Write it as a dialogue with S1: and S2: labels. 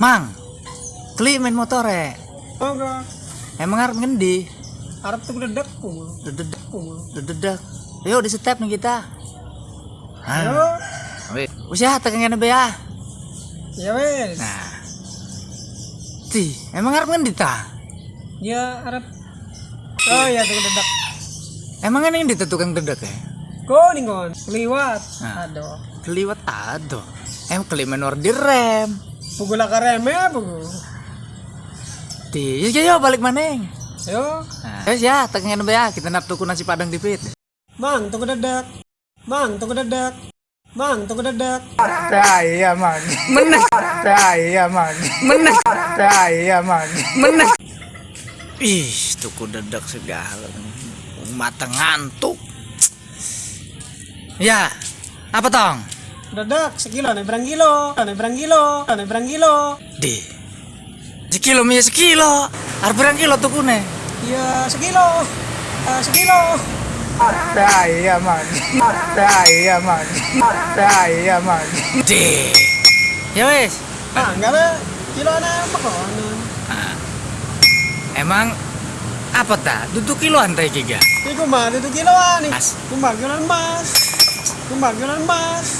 S1: Mang, kli main motor ya.
S2: Oh enggak,
S1: Emang harus ngendi?
S2: Arab tuh dedek pul.
S1: Dededak,
S2: Pul.
S1: dededak. Yuk di step nih kita.
S2: Ayo,
S1: usia tekan be ya.
S2: ya wes.
S1: Nah. Ti, emang harus ngendi ta?
S2: Ya Arab. Oh ya tuh dedek.
S1: Emang ini di tukang dedek ya?
S2: Kau nih kon, liwat.
S1: Nah.
S2: Aduh.
S1: Keliwat ado. Em keli menor di rem.
S2: Reme pukul.
S1: Ti, yuk yuk balik maneng.
S2: Ayo,
S1: Nah, wes ya tekan be ya. Kita nap tuku nasi padang di pit.
S2: mang tuh dedek. Mang tuh dedek. Mang tuh dedek.
S3: Saya man,
S1: Menang,
S3: saya man,
S1: menang,
S3: saya man.
S1: menang. Ih, tuku dedek segala. Mata ngantuk. Ya, apa tong?
S2: Dedek sekilo nih berang kilo. Nih berang kilo. Nih berang kilo.
S1: Di. Sekilo mie sekilo. Harus berang kilo tuh kune.
S2: Ya sekilo. Eh, sekilo.
S3: Saya man, saya man, saya man.
S1: Di. Ya wes.
S2: Ah, enggak lah. Kilo ana apa kok?
S1: Ah. Emang apa ta? Duduk kiloan teh kiga.
S2: Ini kumbang itu kiloan nih.
S1: Mas.
S2: Kumbang kiloan emas. Kumbang kiloan emas.